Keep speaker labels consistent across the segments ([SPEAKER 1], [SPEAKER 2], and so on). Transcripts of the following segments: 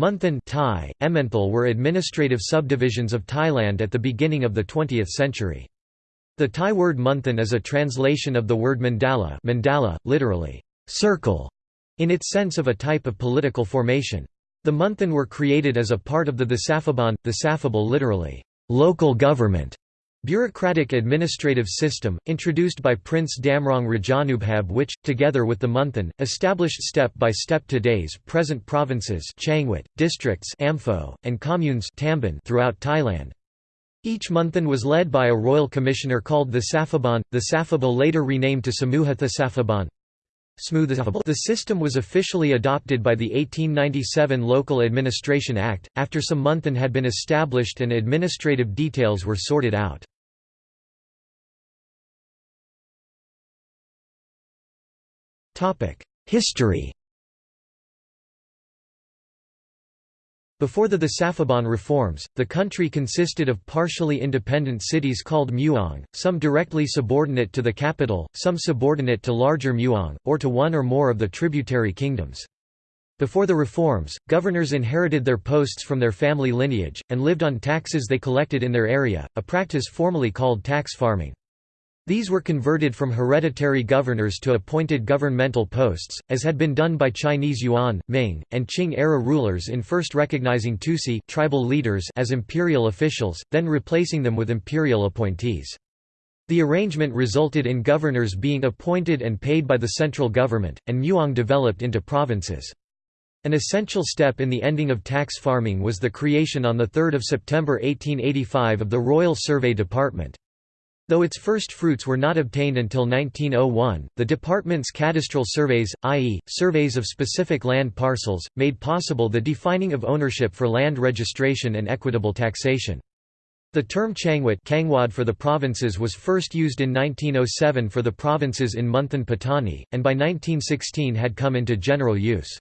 [SPEAKER 1] Munthan Thai, Emmenthal were administrative subdivisions of Thailand at the beginning of the 20th century. The Thai word Munthan is a translation of the word mandala, mandala literally, circle, in its sense of a type of political formation. The Munthan were created as a part of the Thesaphabon, the literally, local government, bureaucratic administrative system, introduced by Prince Damrong Rajanubhab which, together with the Munthan, established step by step today's present provinces Changwat, districts Amphoe, and communes throughout Thailand. Each Munthan was led by a royal commissioner called the Safabon, the Safabal later renamed to Samuha Thesaphabon. The system was officially adopted by the 1897 Local Administration Act, after some Munthan had been established and administrative details were sorted out. History Before the Thesaphabon reforms, the country consisted of partially independent cities called muang, some directly subordinate to the capital, some subordinate to larger muang, or to one or more of the tributary kingdoms. Before the reforms, governors inherited their posts from their family lineage, and lived on taxes they collected in their area, a practice formally called tax farming. These were converted from hereditary governors to appointed governmental posts, as had been done by Chinese Yuan, Ming, and Qing-era rulers in first recognizing Tusi tribal leaders as imperial officials, then replacing them with imperial appointees. The arrangement resulted in governors being appointed and paid by the central government, and Muang developed into provinces. An essential step in the ending of tax farming was the creation on 3 September 1885 of the Royal Survey Department. Though its first fruits were not obtained until 1901, the department's cadastral surveys, i.e., surveys of specific land parcels, made possible the defining of ownership for land registration and equitable taxation. The term Changwat for the provinces was first used in 1907 for the provinces in Munthan Patani, and by 1916 had come into general use.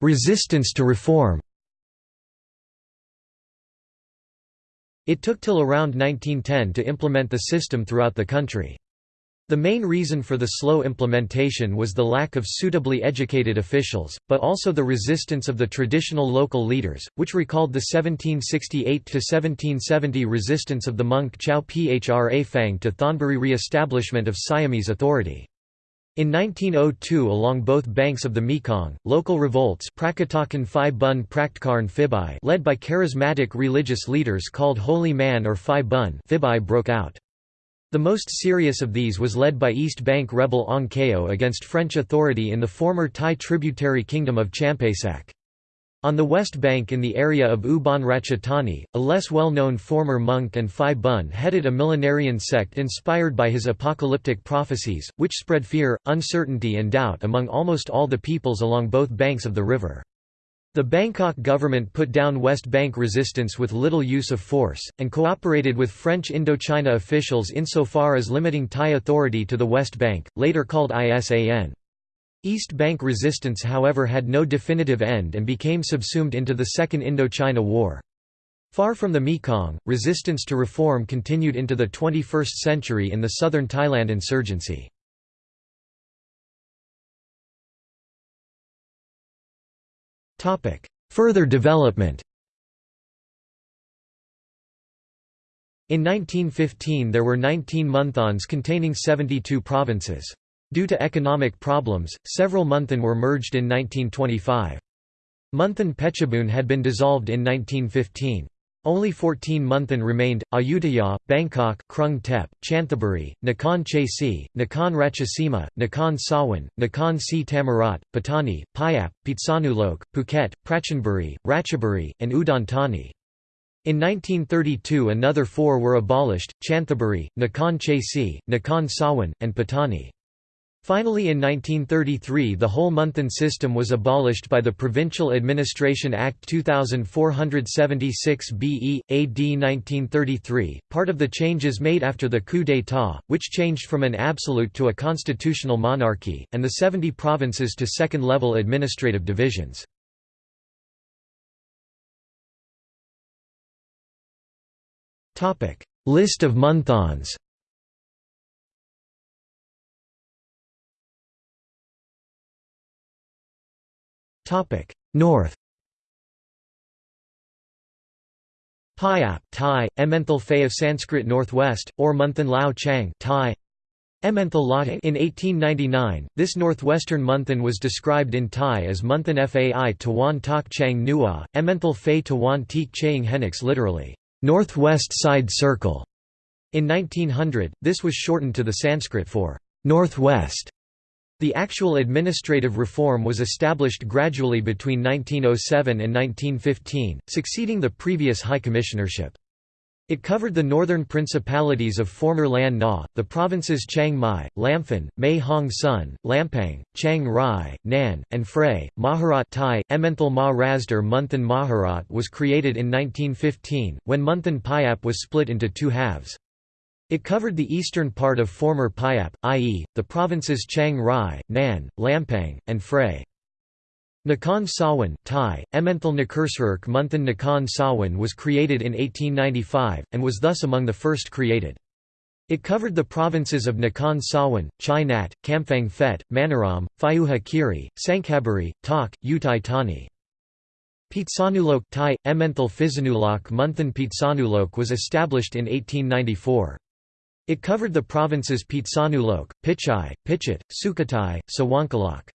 [SPEAKER 1] Resistance to reform It took till around 1910 to implement the system throughout the country. The main reason for the slow implementation was the lack of suitably educated officials, but also the resistance of the traditional local leaders, which recalled the 1768–1770 resistance of the monk Chao Phra Phang to Thonburi re-establishment of Siamese authority. In 1902 along both banks of the Mekong, local revolts led by charismatic religious leaders called Holy Man or Phi Bun Phibai broke out. The most serious of these was led by East Bank rebel Ong against French authority in the former Thai tributary kingdom of Champasak. On the west bank in the area of Ubon Ratchathani, a less well-known former monk and Phi Bun headed a millenarian sect inspired by his apocalyptic prophecies, which spread fear, uncertainty and doubt among almost all the peoples along both banks of the river. The Bangkok government put down West Bank resistance with little use of force, and cooperated with French Indochina officials insofar as limiting Thai authority to the West Bank, later called ISAN. East Bank resistance however had no definitive end and became subsumed into the Second Indochina War. Far from the Mekong, resistance to reform continued into the 21st century in the southern Thailand insurgency. Further development In 1915 there were 19 monthons containing 72 provinces. Due to economic problems, several Munthan were merged in 1925. Munthan Phetchabun had been dissolved in 1915. Only 14 Munthan remained, Ayutthaya, Bangkok, Krung Thep, Chanthaburi, Nakhon Chai Si, Nakhon Ratchasima, Nakhon Sawan, Nakhon Si Thammarat, Patani, Payap, Phitsanulok, Phuket, Prachanburi, Ratchaburi, and Udon Thani. In 1932 another four were abolished, Chanthaburi, Nakhon Chai Si, Nakhon Sawan, and Patani. Finally in 1933 the whole Munthan system was abolished by the Provincial Administration Act 2476 BE, AD 1933, part of the changes made after the coup d'état, which changed from an absolute to a constitutional monarchy, and the 70 provinces to second-level administrative divisions. List of Munthans North Payap Thai, Emmenthal Fay of Sanskrit Northwest, or Munthan Lao Chang Thai, Emmenthal Latte in 1899, this northwestern Munthan was described in Thai as Munthan Fai Tawan Tak Chang Nua, Emmenthal Fay Tawan Teek Chang Henix literally, northwest side circle. In 1900, this was shortened to the Sanskrit for northwest. The actual administrative reform was established gradually between 1907 and 1915, succeeding the previous High Commissionership. It covered the northern principalities of former Lan Na, the provinces Chiang Mai, Lamphun, Mae Hong Son, Lampang, Chiang Rai, Nan, and Phrae. Maharat Thai, Emmenthal Ma Rasdar Munthan Maharat was created in 1915, when Munthan Payap was split into two halves. It covered the eastern part of former Payap, i.e., the provinces Chiang Rai, Nan, Lampang, and Phrae. Nakhon Sawan Thai, Emmenthal Nakursaruk Munthan Nakhon Sawan was created in 1895, and was thus among the first created. It covered the provinces of Nakhon Sawan, Chai Nat, Kamphaeng Phet, Manoram, Phayuha Kiri, Sankhaburi, Tak, Uthai Thani. Phitsanulok Thai, Emmenthal Phitsanulok Munthan Phitsanulok was established in 1894. It covered the provinces Phitsanulok, Pichai, Pichit, Sukhothai, Sawankalok.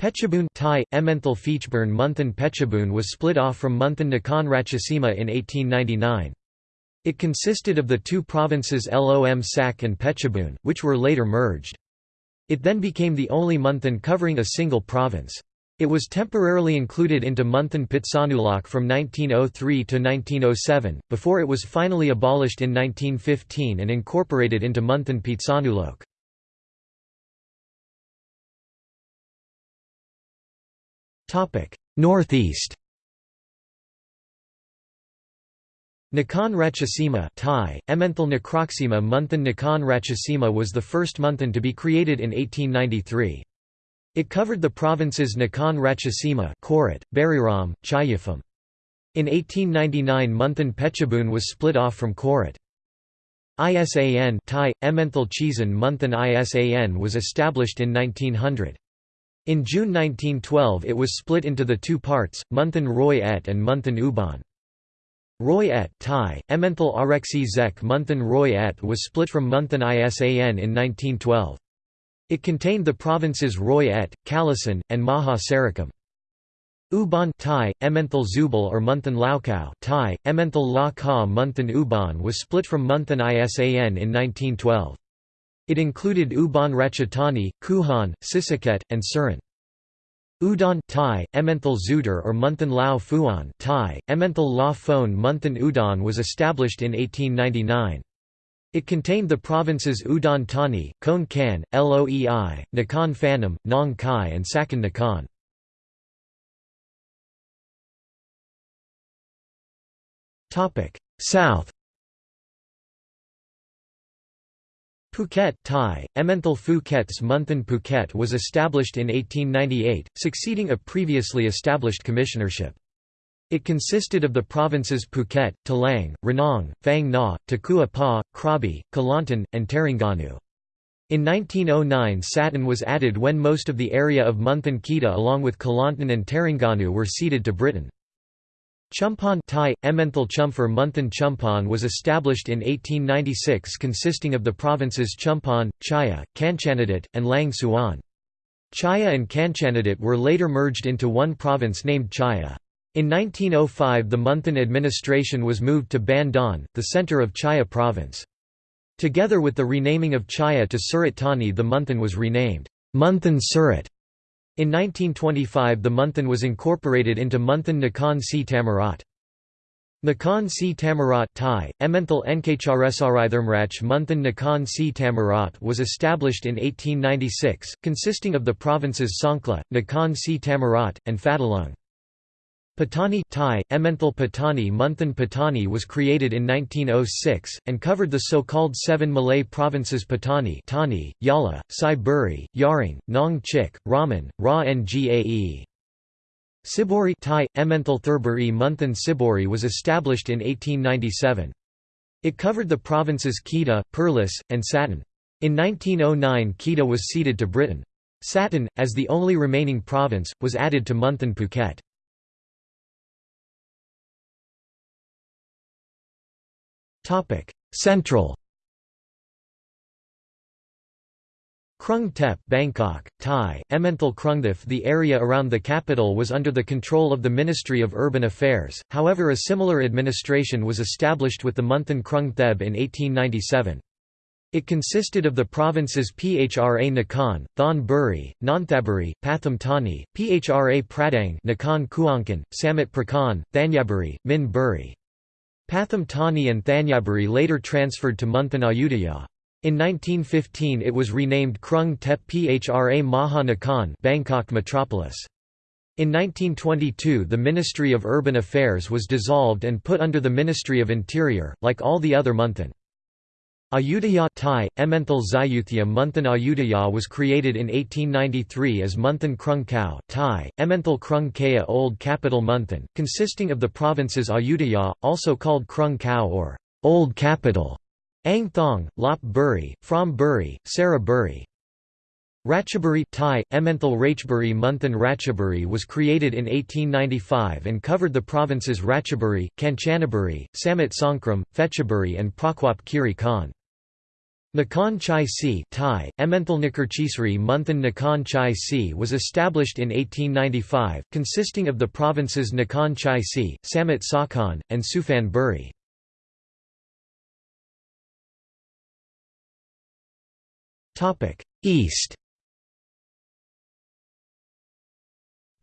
[SPEAKER 1] Phetchabun Thai, Emmenthal Feechburn Munthan Phetchabun was split off from Munthan Nakhon Ratchasima in 1899. It consisted of the two provinces Lom Sak and Phetchabun, which were later merged. It then became the only Munthan covering a single province. It was temporarily included into Munthan Phitsanulok from 1903 to 1907, before it was finally abolished in 1915 and incorporated into Munthan Phitsanulok. Northeast Nakhon Ratchasima Thai, Emmenthal Nakroksima Munthan Nakhon Ratchasima was the first Munthan to be created in 1893. It covered the provinces Nakhon Ratchasima Korat, Buriram, Chayafam. In 1899 Munthan Phetchabun was split off from Korat. ISAN Thai, Emmenthal Chisan Munthan ISAN was established in 1900. In June 1912 it was split into the two parts, Munthan Roi Et and Munthan Uban. Roi Et Thai, Emmenthal Arexi Zek Munthan Roi Et was split from Munthan ISAN in 1912. It contained the provinces Roi Et, Kalasan, and Maha Sarakham. Uban Thai, Emmenthal Zubal or Munthan Laokao Thai, Emmenthal La Ka Munthan Uban was split from Munthan Isan in 1912. It included Ubon Ratchathani, Kuhan, Sisaket, and Surin. Udon Thai, Emmenthal Zudar or Munthan Lao Phuan Thai, Emmenthal La Phone Munthan Udon was established in 1899. It contained the provinces Udon Thani, Khon Kaen, Loei, Nakhon Phanom, Nong Khai and Sakon Nakhon. South Phuket Thai, Emmenthal Phuket's Munthan Phuket was established in 1898, succeeding a previously established commissionership. It consisted of the provinces Phuket, Talang, Ranong, Phang Na, Takua Pa, Krabi, Kelantan, and Terengganu. In 1909 Satan was added when most of the area of Munthan Kedah along with Kelantan and Terengganu were ceded to Britain. Chumphon Thai, Emmenthal Chumphar Munthan Chumphon was established in 1896 consisting of the provinces Chumphon, Chaya, Kanchanabut, and Lang Suan. Chaya and Kanchanabut were later merged into one province named Chaya. In 1905 the Munthan administration was moved to Ban Don, the centre of Chaya province. Together with the renaming of Chaya to Surat Thani the Munthan was renamed, Munthan Surat. In 1925 the Munthan was incorporated into Munthan Nakhon Si Thammarat. Nakhon Si Thammarat Thai, Emmenthal Nkcharesarithurmrach Munthan Nakhon Si Thammarat was established in 1896, consisting of the provinces Songkhla, Nakhon Si Thammarat, and Phatthalung. Patani Thai, Emmenthal Patani Munthan Patani was created in 1906, and covered the so-called seven Malay provinces Patani Tani, Yala, Sai Buri, Yaring, Nong Chik, Raman, Ra Ngae. Sibori Thai, Emmenthal Thurburi Munthan Sibori was established in 1897. It covered the provinces Kedah, Perlis, and Satan. In 1909 Kedah was ceded to Britain. Satan, as the only remaining province, was added to Munthan Phuket. Central Krung Thep Bangkok, Thai, Emmenthal Krungthep The area around the capital was under the control of the Ministry of Urban Affairs, however a similar administration was established with the Munthan Krung Thep in 1897. It consisted of the provinces Phra Nakhon, Thon Buri, Nonthaburi, Pathum Thani, Phra Pradang Nakhon Kuangkan, Samut Prakan, Thanyaburi, Min Buri. Pathum Thani and Thanyaburi later transferred to Munthan Ayutthaya. In 1915 it was renamed Krung Thep Phra Maha Nakhon Bangkok Metropolis. In 1922 the Ministry of Urban Affairs was dissolved and put under the Ministry of Interior, like all the other Munthan. Ayutthaya Thai, Emmenthal Zayuthya Munthan Ayutthaya was created in 1893 as Munthan Krung Khao Thai, Emmenthal Krung Kaya Old Capital Munthan, consisting of the provinces Ayutthaya, also called Krung Khao or Old Capital, Ang Thong, Lop Buri, Phrom Buri, Sara Buri. Ratchaburi Thai, Emmenthal Rachburi Munthan Ratchaburi was created in 1895 and covered the provinces Ratchaburi, Kanchanaburi, Samut Songkhram, Phetchaburi and Prakwap Kiri Khan. Nakhon Chai Si Thai, Nakhurchisri Munthan Nakhon Chai Si was established in 1895, consisting of the provinces Nakhon Chai Si, Samut Sakhon, and Suphan Buri. East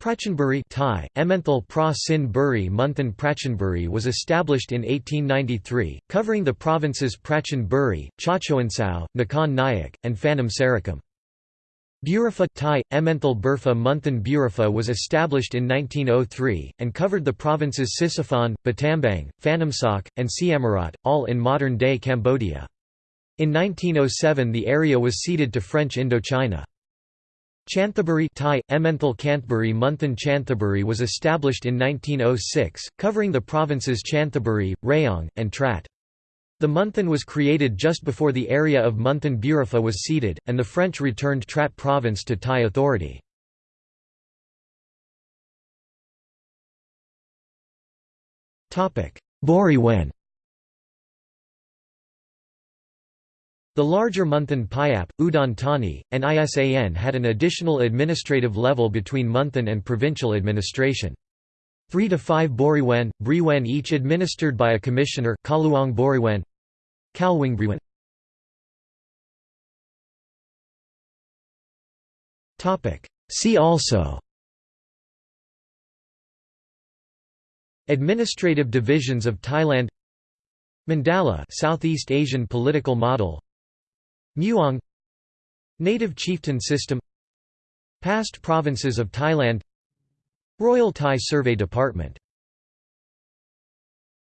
[SPEAKER 1] Prachanburi Thai, Emmenthal Pra Sin Buri Munthan Prachanburi was established in 1893, covering the provinces Prachan Buri, Chachoengsao, Nakhon Nayok, and Phanom Sarakham. Buriphah Thai, Emmenthal Burpha Munthan Buriphah was established in 1903, and covered the provinces Sisophon, Battambang, Phanomsak, and Siem Reap, all in modern-day Cambodia. In 1907 the area was ceded to French Indochina. Chanthaburi Thai, Emmenthal Kanthaburi Munthan Chanthaburi was established in 1906, covering the provinces Chanthaburi, Rayong, and Trat. The Munthan was created just before the area of Munthan Buriphah was ceded, and the French returned Trat province to Thai authority. Boriwen The larger Munthan Payap, Udon Thani, and ISAN had an additional administrative level between Munthan and provincial administration. Three to five Boriwen, Briwen each administered by a commissioner Kaluang Boriwen, Kalwing See also Administrative divisions of Thailand Mandala Southeast Asian political model Mueang Native chieftain system Past provinces of Thailand Royal Thai Survey Department